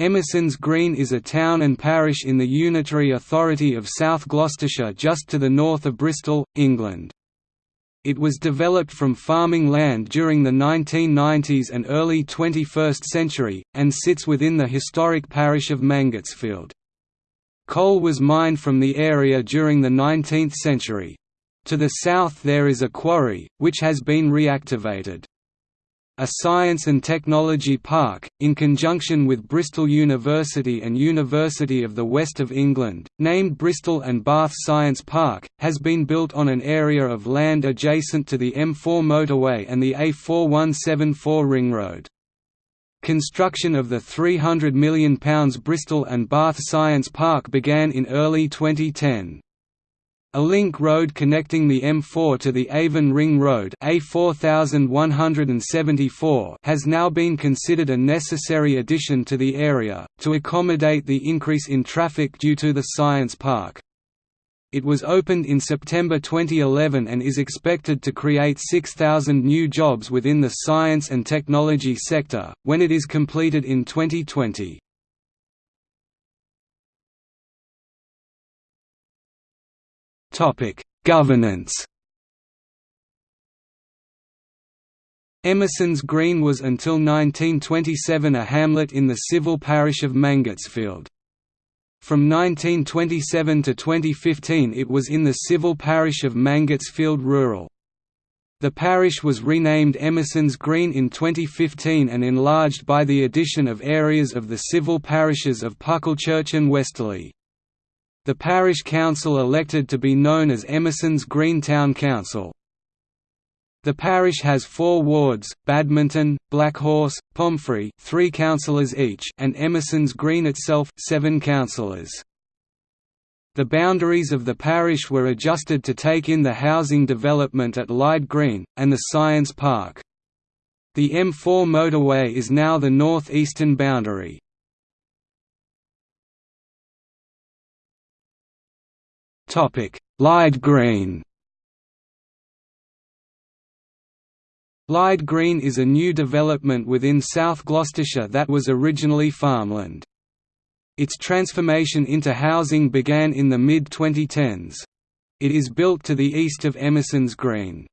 Emerson's Green is a town and parish in the unitary authority of South Gloucestershire just to the north of Bristol, England. It was developed from farming land during the 1990s and early 21st century, and sits within the historic parish of Mangotsfield. Coal was mined from the area during the 19th century. To the south there is a quarry, which has been reactivated a science and technology park, in conjunction with Bristol University and University of the West of England, named Bristol and Bath Science Park, has been built on an area of land adjacent to the M4 motorway and the A4174 ring road. Construction of the £300 million Bristol and Bath Science Park began in early 2010. A link road connecting the M4 to the Avon Ring Road A4174 has now been considered a necessary addition to the area, to accommodate the increase in traffic due to the Science Park. It was opened in September 2011 and is expected to create 6,000 new jobs within the science and technology sector, when it is completed in 2020. Topic: Governance. Emerson's Green was until 1927 a hamlet in the civil parish of Mangotsfield. From 1927 to 2015 it was in the civil parish of Mangotsfield Rural. The parish was renamed Emerson's Green in 2015 and enlarged by the addition of areas of the civil parishes of Pucklechurch and Westerleigh. The parish council elected to be known as Emerson's Green Town Council. The parish has four wards, Badminton, Blackhorse, Pomphrey three councillors each and Emerson's Green itself seven councillors. The boundaries of the parish were adjusted to take in the housing development at Lyde Green, and the Science Park. The M4 motorway is now the north-eastern boundary. Lyde Green Lyde Green is a new development within South Gloucestershire that was originally farmland. Its transformation into housing began in the mid-2010s. It is built to the east of Emerson's Green.